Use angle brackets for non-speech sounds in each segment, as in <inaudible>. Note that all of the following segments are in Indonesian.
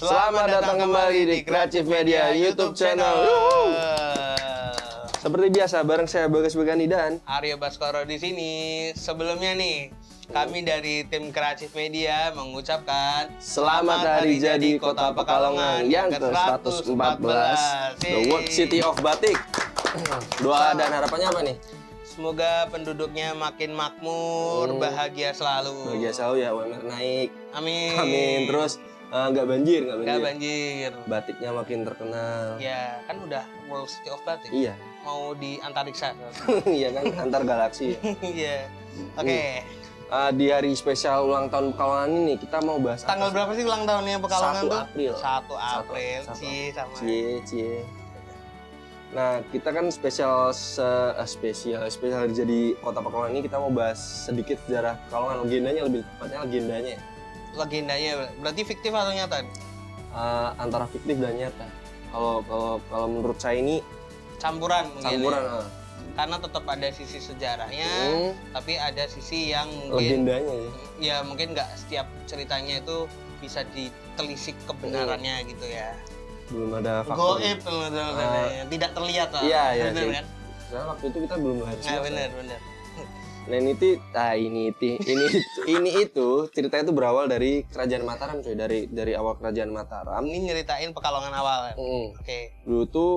Selamat datang kembali di Kreatif Media YouTube channel. Yuhu. Seperti biasa, bareng saya Bagas Begani dan Aryo Baskoro di sini. Sebelumnya nih, kami dari tim Kreatif Media mengucapkan Selamat Hari Jadi Kota Pekalongan yang ke-114 The World City of Batik. Doa dan harapannya apa nih? Semoga penduduknya makin makmur, Hmm. bahagia selalu. Bahagia selalu ya, UMR naik. Amin. Amin. Terus eh, nggak banjir, nggak banjir. Gak banjir. Batiknya makin terkenal. Ya, kan udah World City of Batik. Iya. Mau di antariksa. <laughs> Iya kan antar galaksi. <laughs> Iya. Oke. Eh, di hari spesial ulang tahun Pekalongan ini kita mau bahas Tanggal sih? berapa sih ulang tahunnya Pekalongan 1 tuh? April. 1 April. Satu- Cie sama. Cie, cie. Nah, kita kan spesial se eh, spesial spesial jadi Kota Pekalongan ini kita mau bahas sedikit sejarah Pekalongan legendanya lebih tepatnya legendanya ya. Legendanya berarti fiktif atau nyata? Eh, antara fiktif dan nyata. Kalau kalau kalau menurut saya ini Campuran mungkin. campuran ya. Karena tetap ada sisi sejarahnya, Hmm, tapi ada sisi yang mungkin legendanya ya. ya mungkin nggak setiap ceritanya itu bisa ditelisik kebenarannya gitu ya. Belum ada faktor. Goib teman-teman. tidak terlihat lah. Iya, iya, kan? Waktu itu kita belum harus. Nah, benar benar. Nah ini ti, ah ini ti, ini <laughs> ini itu ceritanya itu berawal dari kerajaan Mataram coy dari dari awal kerajaan Mataram. Ini nyeritain Pekalongan awal. Mm. Oke. Dulu tuh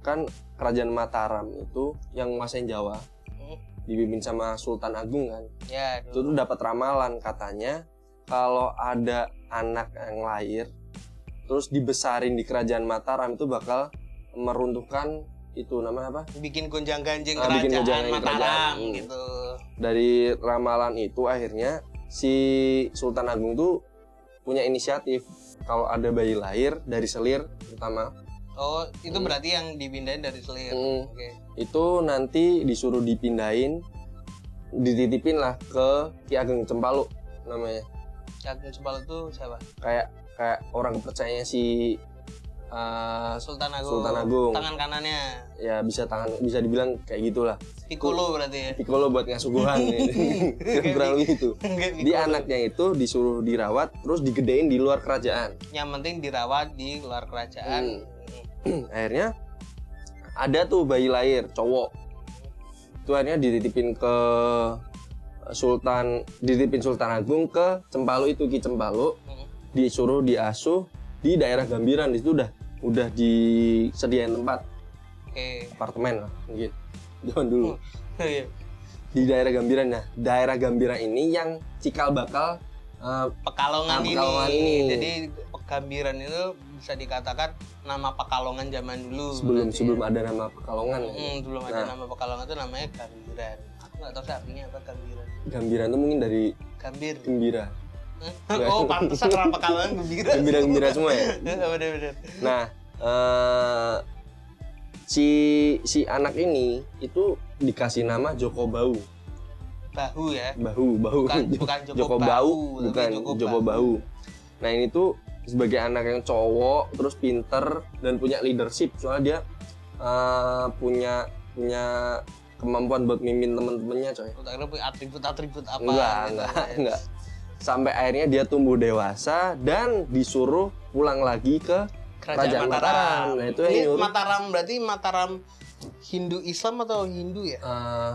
kan kerajaan Mataram itu yang nguasain Jawa Hmm. dipimpin sama Sultan Agung kan. Ya, Itu tuh dapat ramalan katanya kalau ada anak yang lahir terus dibesarin di kerajaan Mataram itu bakal meruntuhkan itu namanya apa? bikin gonjang-ganjing Ah, bikin kerajaan Mataram kerajaan. Hmm. gitu. Dari ramalan itu akhirnya si Sultan Agung tuh punya inisiatif kalau ada bayi lahir dari selir terutama Oh, itu Hmm. berarti yang dipindahin dari selir. Hmm. Oke. itu nanti disuruh dipindahin dititipin lah ke Ki Ageng Cempaluk namanya Agung Sebal itu siapa? kayak kayak orang kepercayanya si uh, Sultan Agung. Sultan Agung. Tangan kanannya. ya bisa tangan bisa dibilang kayak gitulah Piccolo berarti ya. Piccolo buat ngasuguhan <laughs> kurang lebih itu di anaknya itu disuruh dirawat terus digedein di luar kerajaan Yang penting dirawat di luar kerajaan. Hmm. <clears throat> akhirnya ada tuh bayi lahir cowok itu akhirnya dititipin ke Sultan dititipin Sultan Agung ke Cempaluk itu Ki Cempaluk Hmm. disuruh diasuh di daerah Gambiran di situ udah udah disediain tempat Oke. apartemen lah mungkin zaman dulu <laughs> Iya. di daerah Gambiran nah daerah Gambiran ini yang cikal bakal eh, Pekalongan, Ah, Pekalongan ini. ini. Jadi Pekambiran itu bisa dikatakan nama Pekalongan zaman dulu. sebelum berarti sebelum ya. ada nama Pekalongan ya. Hmm, belum ada Nah. nama Pekalongan itu namanya Gambiran. Aku nggak tahu sih artinya apa Gambiran. Gambiran itu mungkin dari Gambir. gembira? Oh, pantesan orang Pekalongan gembira. gembira gembira semua ya <laughs> Bener-bener. Nah, eh, si si anak ini itu dikasih nama Joko Bau. Bahu ya. Bahu, bahu. Bukan <laughs> bukan Joko, Joko Bau, bukan Joko, Bau. Nah, ini tuh sebagai anak yang cowok, terus pinter dan punya leadership soalnya dia eh, punya punya kemampuan buat mimpin temen-temennya, coy. Kira punya atribut-atribut apa Enggak, gitu. enggak, enggak. Sampai akhirnya dia tumbuh dewasa dan disuruh pulang lagi ke Kerajaan Mataram. Nah, itu yang Ini nyuruh. Mataram berarti Mataram Hindu Islam atau Hindu ya? eh,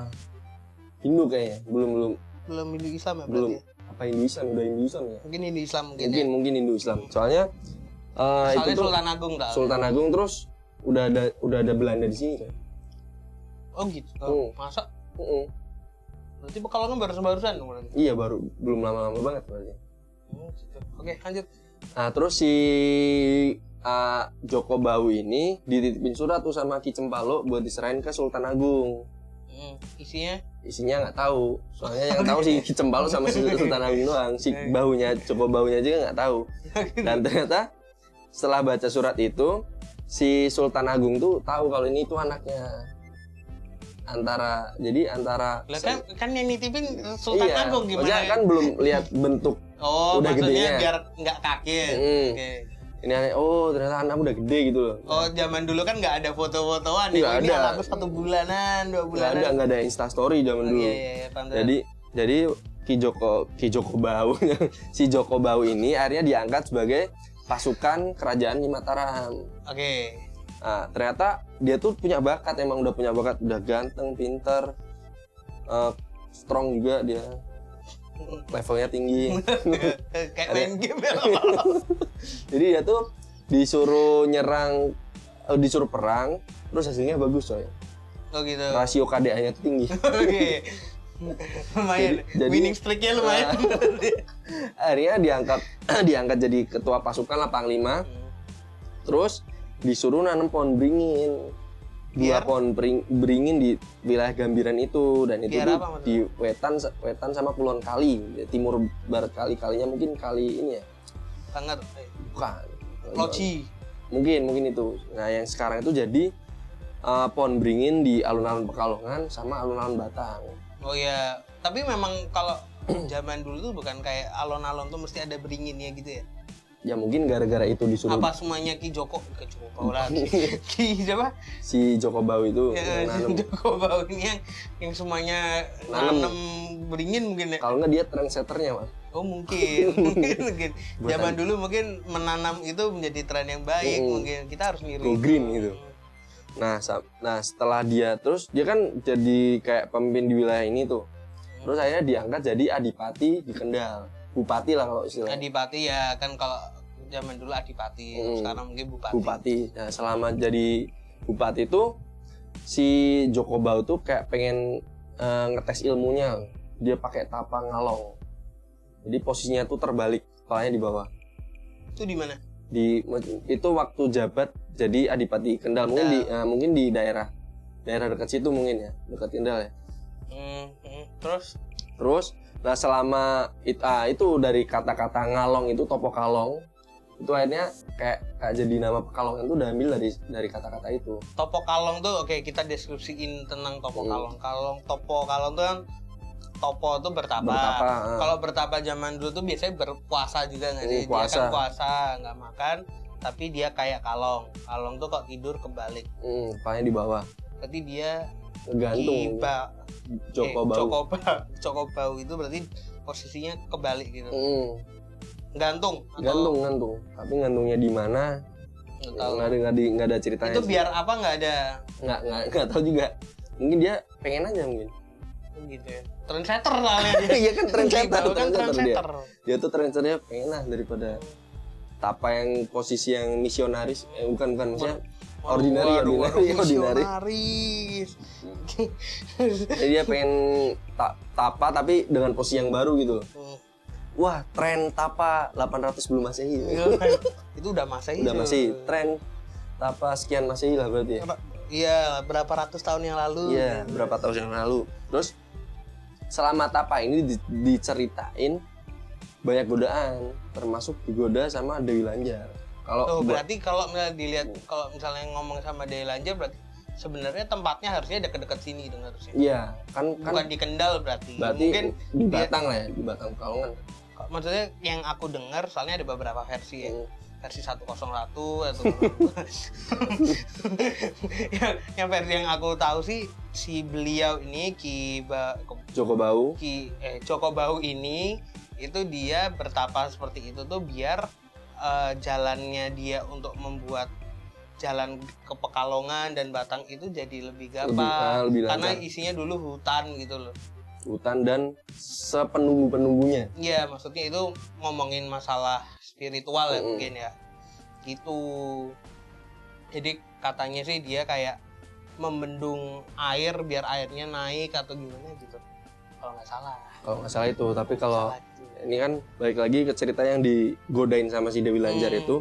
Hindu kayaknya, belum belum Belum Hindu Islam ya belum berarti. ya? apa Hindu Islam udah Hindu Islam ya Mungkin Hindu Islam mungkin. mungkin ya. mungkin Hindu Islam soalnya itu Soalnya tuh Sultan Agung tak? Sultan Agung terus udah ada udah ada Belanda di sini kan Oh gitu. Hmm. Masa? Mm-mm. Berarti Pekalongan baru-barusan berarti. iya baru belum lama-lama banget berarti. Hmm, gitu. Oke, lanjut. nah terus si eh, Joko Bau ini dititipin surat tuh sama Ki Cempalo buat diserahin ke Sultan Agung. Hmm, isinya? Isinya nggak tahu. Soalnya yang <laughs> tahu si Ki Cempalo sama si <laughs> Sultan Agung doang. Si baunya Joko Baunya juga nggak tahu. <laughs> Dan ternyata setelah baca surat itu si Sultan Agung tuh tahu kalau ini itu anaknya antara jadi antara lah kan kan yang nitipin Sultan iya, Agung gimana? maksudnya kan belum lihat bentuk oh, udah maksudnya gedenya. biar nggak kaget. Hmm. Oke. ini aneh oh ternyata anak udah gede gitu loh Oh, zaman dulu kan nggak ada foto-fotoan. Nggak ini ada. anakku satu bulanan, dua nggak bulanan. ada nggak ada instastory zaman Oh, dulu iya, iya, iya, jadi jadi Ki Joko Ki Joko Bau <laughs> si Joko Bau ini akhirnya diangkat sebagai pasukan kerajaan di Mataram. Oke. Nah, ternyata dia tuh punya bakat, emang udah punya bakat, udah ganteng, pinter, eh, strong juga dia, levelnya tinggi. <laughs> Kayak main game ya. <laughs> Jadi dia tuh disuruh nyerang, eh, disuruh perang, terus hasilnya bagus coy. Oh gitu. Rasio KDA-nya tuh tinggi. <laughs> Oke. lumayan. Jadi- jadi- Winning streak-nya lumayan. Akhirnya diangkat <clears throat> diangkat jadi ketua pasukan lah panglima. Terus disuruh nanam pohon beringin. Dua Biar? pohon bering- beringin di wilayah Gambiran itu dan itu Biar tuh apa maksudnya? di wetan wetan sama Pulauan Kali, timur barat kali kalinya mungkin kali ini ya. Sangat. Bukan. Loci. Mungkin mungkin itu. Nah, yang sekarang itu jadi eh, pohon beringin di alun-alun Pekalongan sama alun-alun Batang. Oh ya. Tapi memang kalau <clears throat> zaman dulu tuh bukan kayak alon-alon tuh mesti ada beringinnya gitu ya. Ya mungkin gara-gara itu disuruh Apa semuanya Ki Joko? Ki Joko Bau lagi. <laughs> Ki siapa? si Joko Bau itu Ya, yang nanam. Joko Bau ini yang yang semuanya Nanam. beringin mungkin ya. Kalau nggak dia trendsetternya, Mas. Oh mungkin, <laughs> mungkin, <laughs> mungkin. Zaman dulu mungkin menanam itu menjadi tren yang baik. Mm. Mungkin kita harus niru. Go green gitu. Nah, nah setelah dia terus dia kan jadi kayak pemimpin di wilayah ini tuh. Terus akhirnya diangkat jadi adipati di Kendal. Bupati lah kalau istilahnya. Adipati ya kan kalau zaman dulu adipati, Mm. sekarang mungkin bupati. Bupati. Nah, selama jadi bupati itu si Joko Bau tuh kayak pengen eh, ngetes ilmunya. Dia pakai tapa ngalong. Jadi posisinya tuh terbalik, kepalanya di bawah. Itu di mana? Di itu waktu jabat jadi adipati Kendal mungkin di eh, mungkin di daerah daerah dekat situ mungkin ya, dekat Kendal ya. Hmm, hmm. Terus Terus nah selama it, ah, itu dari kata-kata ngalong itu topo kalong itu akhirnya kayak, kayak jadi nama Pekalongan itu udah ambil dari dari kata-kata itu. topo kalong tuh oke kita deskripsiin tentang topo Hmm. kalong. Kalong topo kalong tuh kan topo tuh bertapa. Bertapa, ah. Kalau bertapa zaman dulu tuh biasanya berpuasa juga nggak sih? Hmm, Dia kan puasa. puasa nggak makan, tapi dia kayak kalong. Kalong tuh kok tidur kebalik. Hmm, kepalanya di bawah. Berarti dia Gantung. Kiba, Joko eh, Bau. Joko Bau. <laughs> Joko Bau itu berarti posisinya kebalik gitu. Hmm, Gantung. atau- gantung gantung. Tapi gantungnya di mana? Nggak tahu. Nggak ada nggak di nggak ada ceritanya. Itu sih. biar apa nggak ada nggak nggak nggak tahu juga. Mungkin dia pengen aja mungkin. gitu ya. Trendsetter soalnya dia. <laughs> Iya kan trendsetter, Gitu, kan trendsetter dia. Dia tuh trendsetternya pengen lah daripada tapa yang posisi yang misionaris. Eh, bukan bukan maksudnya ordinary Waduh, waduh, <laughs> ordinary ordinary. misionaris. Jadi dia pengen ta- tapa tapi dengan posisi yang baru gitu. Hmm. Wah, tren tapa 800 sebelum Masehi. itu udah masehi Udah masih tren tapa sekian Masehi lah berarti ya. Iya, berapa ratus tahun yang lalu. Iya, berapa tahun yang lalu. Terus selama tapa ini di- diceritain banyak godaan, termasuk digoda sama Dewi Lanjar. Kalau Tuh, gua- berarti kalau misalnya dilihat kalau misalnya ngomong sama Dewi Lanjar berarti sebenarnya tempatnya harusnya dekat-dekat sini dong harusnya. iya, kan kan Bukan di Kendal berarti. berarti Mungkin di dia- Batang lah ya, di Batang Pekalongan. Maksudnya yang aku dengar soalnya ada beberapa versi ya. Hmm. versi 101 atau <laughs> yang, yang versi yang aku tahu sih si beliau ini Ki ba, Joko Bau. Ki eh Joko Bau ini itu dia bertapa seperti itu tuh biar eh, jalannya dia untuk membuat jalan ke Pekalongan dan Batang itu jadi lebih gampang ah, lebih karena isinya dulu hutan gitu loh. Hutan dan sepenunggu-penunggunya. Iya, maksudnya itu ngomongin masalah spiritual ya mungkin ya. Gitu. Jadi katanya sih dia kayak membendung air biar airnya naik atau gimana gitu. Kalau nggak salah. Kalau nggak salah itu, tapi kalau ini kan balik lagi ke cerita yang digodain sama si Dewi Lanjar Hmm. itu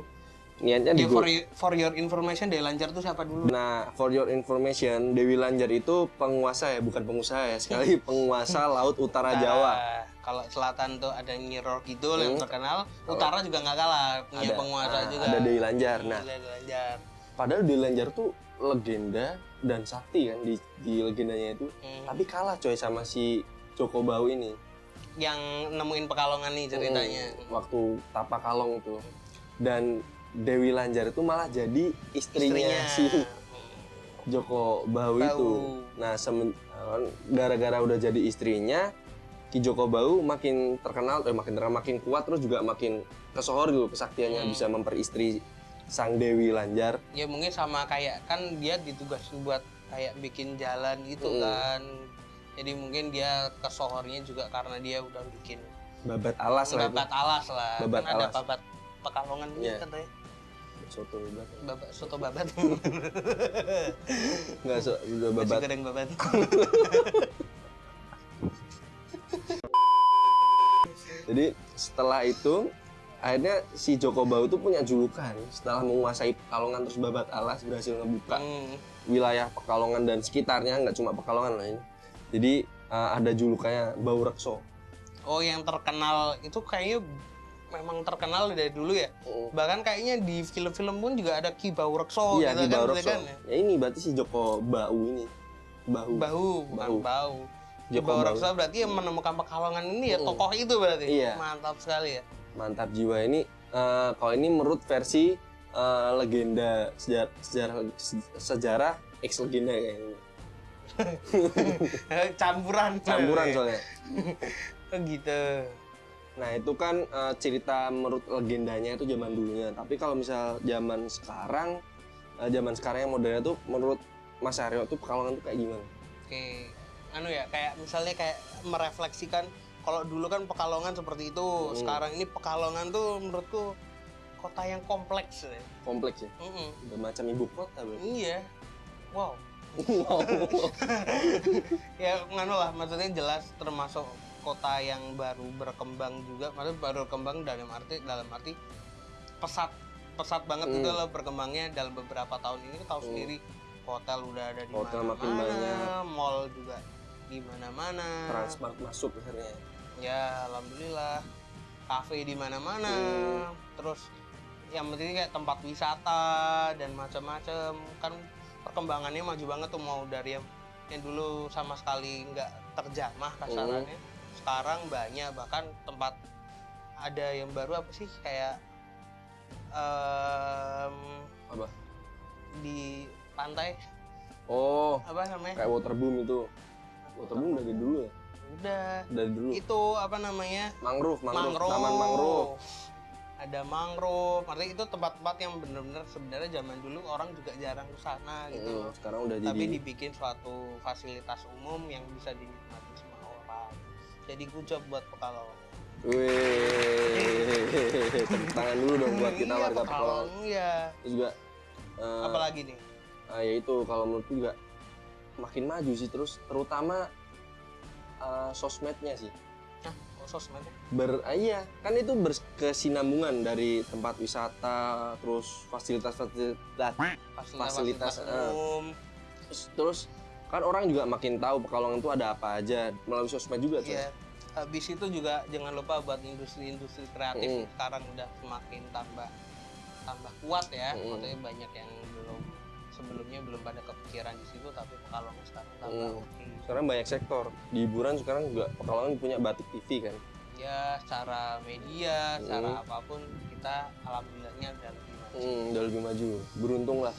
niatnya Ya, digo- for, you- for your information, Dewi Lanjar tuh siapa dulu? Nah, for your information, Dewi Lanjar itu penguasa ya, bukan pengusaha ya, sekali <laughs> penguasa Laut Utara Jawa. Nah, Kalau selatan tuh ada Nyiror Kidul yang Hmm. terkenal, utara juga nggak kalah punya Ada, penguasa ah, juga. ada Dewi Lanjar. Nah, Dewi Lanjar. padahal Dewi Lanjar tuh legenda dan sakti kan di, di legendanya itu. Hmm. Tapi kalah coy sama si Joko Bau ini. Yang nemuin Pekalongan nih ceritanya. Hmm, waktu Tapa Kalong itu. Dan Dewi Lanjar itu malah jadi istrinya, si Joko Bau, Bau. itu. Nah, semen- gara-gara udah jadi istrinya, Ki Joko Bau makin terkenal, eh makin terkenal, makin kuat terus juga makin kesohor gitu kesaktiannya Hmm. bisa memperistri sang Dewi Lanjar. ya mungkin sama kayak kan dia ditugasin buat kayak bikin jalan gitu Mm. kan jadi mungkin dia kesohornya juga karena dia udah bikin Babat alas lah babat alas lah Babat kan ada alas. babat pekalongan ini Iya. katanya Soto babat. <laughs> <laughs> soto babat Enggak so, Nasi babat. goreng babat <laughs> Jadi setelah itu akhirnya si Joko Bau itu punya julukan setelah menguasai Pekalongan terus babat alas berhasil ngebuka Hmm. wilayah Pekalongan dan sekitarnya nggak cuma Pekalongan lah ini. Jadi uh, ada julukannya Bau Rekso. oh yang terkenal itu kayaknya memang terkenal dari dulu ya Mm. bahkan kayaknya di film-film pun juga ada Ki Bau Rekso iya gitu di kan, Bau Rekso. kan, ya. Ya ini berarti si Joko Bau ini. Bahu. Bahu, bukan bau. Ki Joko Bau Bau. Rekso berarti yang menemukan Pekalongan ini ya Mm. tokoh itu berarti. Iya. Mantap sekali ya. Mantap jiwa ini. uh, kalau ini menurut versi uh, legenda sejarah sejarah, sejarah ex legenda kayaknya. <laughs> Campuran. Campuran soalnya. Oh, gitu. Nah itu kan uh, cerita menurut legendanya itu zaman dulunya. Tapi kalau misal zaman sekarang, uh, zaman sekarang yang modernnya tuh menurut Mas Aryo tuh Pekalongan tuh kayak gimana? Oke. Anu ya, kayak misalnya kayak merefleksikan kalau dulu kan Pekalongan seperti itu. Hmm. Sekarang ini Pekalongan tuh menurutku kota yang kompleks ya. Kompleks ya. Mm-mm. Udah macam ibu kota berarti. Iya. Wow. <laughs> wow. <laughs> ya nganu lah maksudnya jelas termasuk kota yang baru berkembang juga maksudnya baru berkembang dalam arti dalam arti pesat pesat banget Hmm. itu loh berkembangnya dalam beberapa tahun ini tahu Hmm. sendiri hotel udah ada di Hotel makin mana-mana, banyak. mall juga di mana-mana Transmart masuk akhirnya. ya alhamdulillah kafe di mana-mana Hmm. terus yang penting kayak tempat wisata dan macam-macam kan perkembangannya maju banget tuh mau dari yang, yang dulu sama sekali nggak terjamah kasarannya sekarang banyak bahkan tempat ada yang baru apa sih kayak em, Apa? di pantai Oh, apa namanya kayak waterboom itu. Waterboom dari dulu ya? udah Dari dulu. itu apa namanya Mangrove, mangrove, mangrove. taman mangrove. Ada mangrove. Artinya itu tempat-tempat yang benar-benar sebenarnya zaman dulu orang juga jarang ke sana gitu. Mm, sekarang udah Tapi jadi dibikin suatu fasilitas umum yang bisa dinikmati. Jadi good job buat Pekalongan. Wih, tepuk tangan dulu dong buat kita Iya, warga Pekalongan. Iya. Terus juga eh, Apalagi nih? ah, ya itu kalau menurutku juga makin maju sih terus terutama eh, sosmednya sih Nah, oh, sosmednya. ber ah, iya kan itu berkesinambungan dari tempat wisata terus fasilitas fasilitas Fasilitas, Fasilitas, eh. umum. terus, terus kan orang juga makin tahu Pekalongan itu ada apa aja melalui sosmed juga tuh Iya. Habis itu juga jangan lupa buat industri-industri kreatif Mm. sekarang udah semakin tambah tambah kuat ya. Mm. Maksudnya banyak yang belum sebelumnya belum pada kepikiran di situ tapi Pekalongan sekarang tambah Mm. oke. sekarang banyak sektor di hiburan sekarang juga Pekalongan punya batik TV kan Ya secara media, secara Mm. apa pun kita alhamdulillahnya udah lebih maju. hmm, udah lebih maju beruntung lah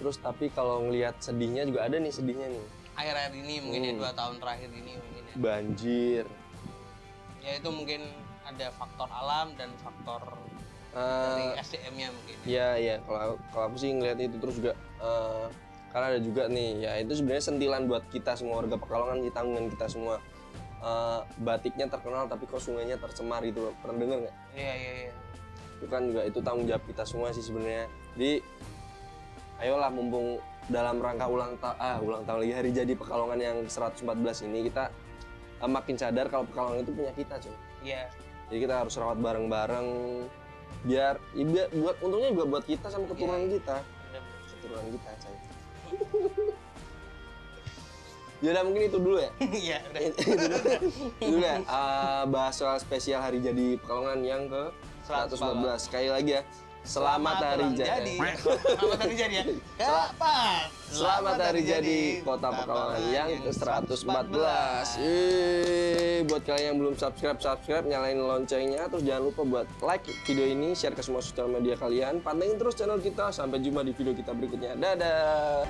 terus tapi kalau ngelihat sedihnya juga ada nih sedihnya nih Akhir-akhir ini mungkin ya Mm. dua tahun terakhir ini mungkin ya. banjir Ya itu mungkin ada faktor alam dan faktor Eh, dari SDM-nya mungkin. ya. Iya iya kalau kalau aku sih ngeliat itu terus juga eh, karena ada juga nih ya itu sebenarnya sentilan buat kita semua warga Pekalongan di tanggungan kita semua Eh, batiknya terkenal tapi kok sungainya tercemar gitu loh pernah dengar nggak? Iya iya iya. Itu kan juga itu tanggung jawab kita semua sih sebenarnya. Jadi ayolah mumpung dalam rangka ulang tahun ah ulang tahun lagi hari jadi Pekalongan yang 114 ini kita eh, makin sadar kalau Pekalongan itu punya kita cuy. Iya. Jadi kita harus rawat bareng-bareng biar, ya buat untungnya juga buat kita sama keturunan Iya. kita bener-bener. keturunan kita coy. <laughs> Yaudah mungkin itu dulu ya. <laughs> Iya, udah. itu dulu ya. eh, bahas soal spesial hari jadi Pekalongan yang ke 114. Sekali lagi ya. Selamat, hari ulang jadi. Selamat hari jadi ya. Kapan? Selamat hari jadi Kota Pekalongan yang ke 114. Yeay, buat kalian yang belum subscribe, subscribe, nyalain loncengnya, terus jangan lupa buat like video ini, share ke semua sosial media kalian, pantengin terus channel kita. Sampai jumpa di video kita berikutnya. Dadah.